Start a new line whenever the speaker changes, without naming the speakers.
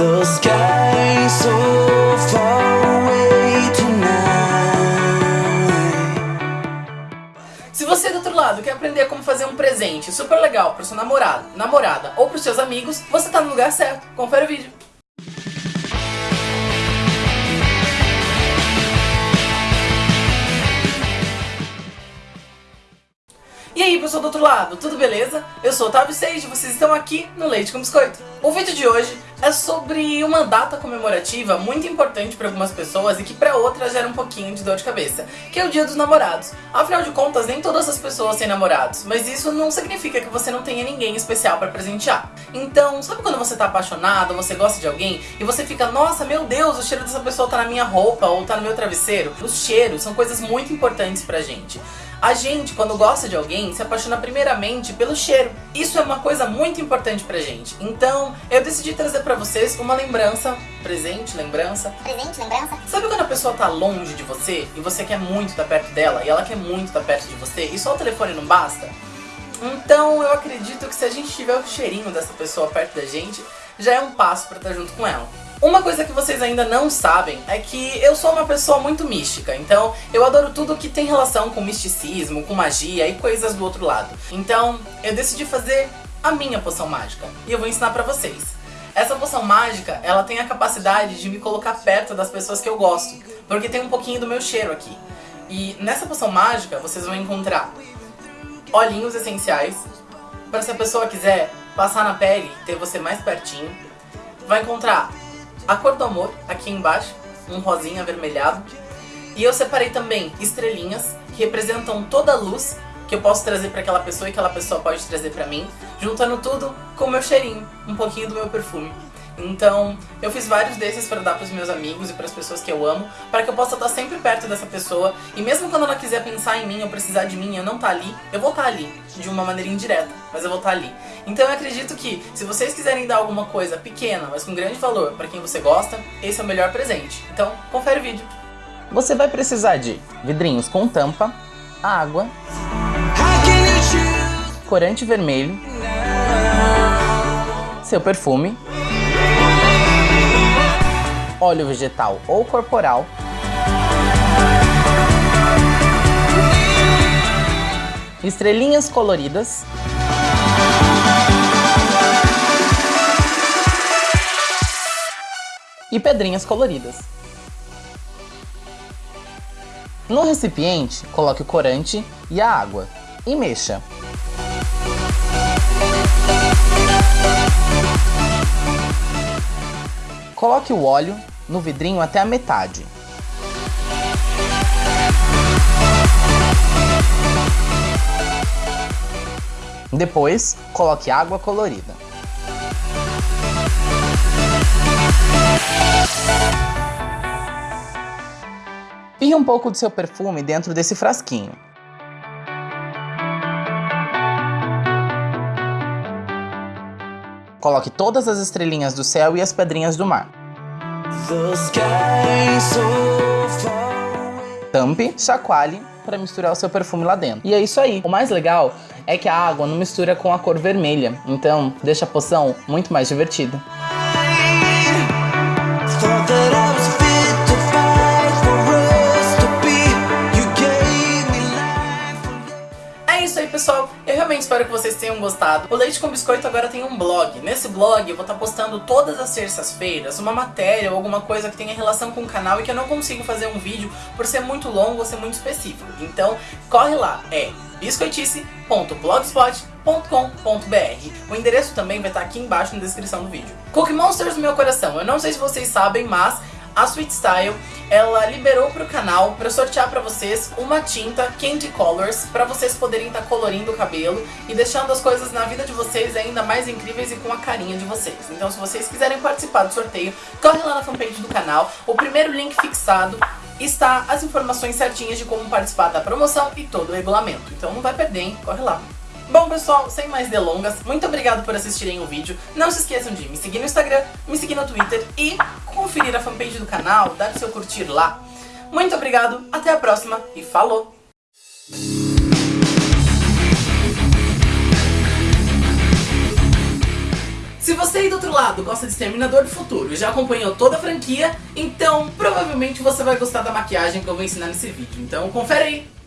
The sky so far away tonight
Se você do outro lado quer aprender como fazer um presente super legal pro seu namorado, namorada ou pros seus amigos, você tá no lugar certo. Confere o vídeo. E aí pessoal do outro lado, tudo beleza? Eu sou o Otávio Seiji e vocês estão aqui no Leite com Biscoito. O vídeo de hoje é sobre uma data comemorativa muito importante para algumas pessoas e que para outras gera um pouquinho de dor de cabeça, que é o Dia dos Namorados. Afinal de contas, nem todas as pessoas têm namorados, mas isso não significa que você não tenha ninguém especial para presentear. Então, sabe quando você tá apaixonado, você gosta de alguém e você fica, nossa, meu Deus, o cheiro dessa pessoa tá na minha roupa ou tá no meu travesseiro? Os cheiros são coisas muito importantes pra gente. A gente, quando gosta de alguém, se apaixona primeiramente pelo cheiro. Isso é uma coisa muito importante pra gente. Então, eu decidi trazer pra vocês uma lembrança, presente, lembrança.
Presente, lembrança?
Sabe quando a pessoa tá longe de você e você quer muito estar perto dela e ela quer muito estar perto de você e só o telefone não basta? Então, eu acredito que se a gente tiver o cheirinho dessa pessoa perto da gente, já é um passo pra estar junto com ela. Uma coisa que vocês ainda não sabem é que eu sou uma pessoa muito mística, então eu adoro tudo que tem relação com misticismo, com magia e coisas do outro lado. Então eu decidi fazer a minha poção mágica e eu vou ensinar pra vocês. Essa poção mágica, ela tem a capacidade de me colocar perto das pessoas que eu gosto, porque tem um pouquinho do meu cheiro aqui. E nessa poção mágica vocês vão encontrar olhinhos essenciais, para se a pessoa quiser passar na pele e ter você mais pertinho. Vai encontrar a cor do amor aqui embaixo, um rosinha avermelhado. E eu separei também estrelinhas que representam toda a luz que eu posso trazer para aquela pessoa e aquela pessoa pode trazer para mim, juntando tudo com o meu cheirinho, um pouquinho do meu perfume. Então, eu fiz vários desses para dar para os meus amigos e para as pessoas que eu amo, para que eu possa estar sempre perto dessa pessoa. E mesmo quando ela quiser pensar em mim ou precisar de mim eu não tá ali, eu vou estar tá ali, de uma maneira indireta, mas eu vou estar tá ali. Então eu acredito que, se vocês quiserem dar alguma coisa pequena, mas com grande valor para quem você gosta, esse é o melhor presente. Então, confere o vídeo.
Você vai precisar de vidrinhos com tampa, água, corante vermelho, seu perfume, óleo vegetal ou corporal, estrelinhas coloridas, e pedrinhas coloridas. No recipiente, coloque o corante e a água e mexa. Coloque o óleo no vidrinho até a metade. Depois, coloque água colorida. Pirre um pouco do seu perfume dentro desse frasquinho. Coloque todas as estrelinhas do céu e as pedrinhas do mar. Tampe, chacoalhe para misturar o seu perfume lá dentro. E é isso aí. O mais legal é que a água não mistura com a cor vermelha, então deixa a poção muito mais divertida.
Espero que vocês tenham gostado. O Leite com Biscoito agora tem um blog. Nesse blog eu vou estar postando todas as terças-feiras uma matéria ou alguma coisa que tenha relação com o canal e que eu não consigo fazer um vídeo por ser muito longo ou ser muito específico. Então, corre lá, é biscoitice.blogspot.com.br O endereço também vai estar aqui embaixo na descrição do vídeo. Cookie Monsters do meu coração, eu não sei se vocês sabem, mas a Sweet Style, ela liberou pro canal para sortear para vocês uma tinta Candy Colors para vocês poderem estar tá colorindo o cabelo e deixando as coisas na vida de vocês ainda mais incríveis e com a carinha de vocês. Então se vocês quiserem participar do sorteio, corre lá na fanpage do canal, o primeiro link fixado está as informações certinhas de como participar da promoção e todo o regulamento. Então não vai perder, hein? Corre lá. Bom pessoal, sem mais delongas, muito obrigado por assistirem o vídeo. Não se esqueçam de me seguir no Instagram, me seguir no Twitter e conferir a fanpage do canal, dar seu curtir lá. Muito obrigado, até a próxima e falou! Se você aí do outro lado gosta de Exterminador do Futuro e já acompanhou toda a franquia, então provavelmente você vai gostar da maquiagem que eu vou ensinar nesse vídeo. Então confere aí!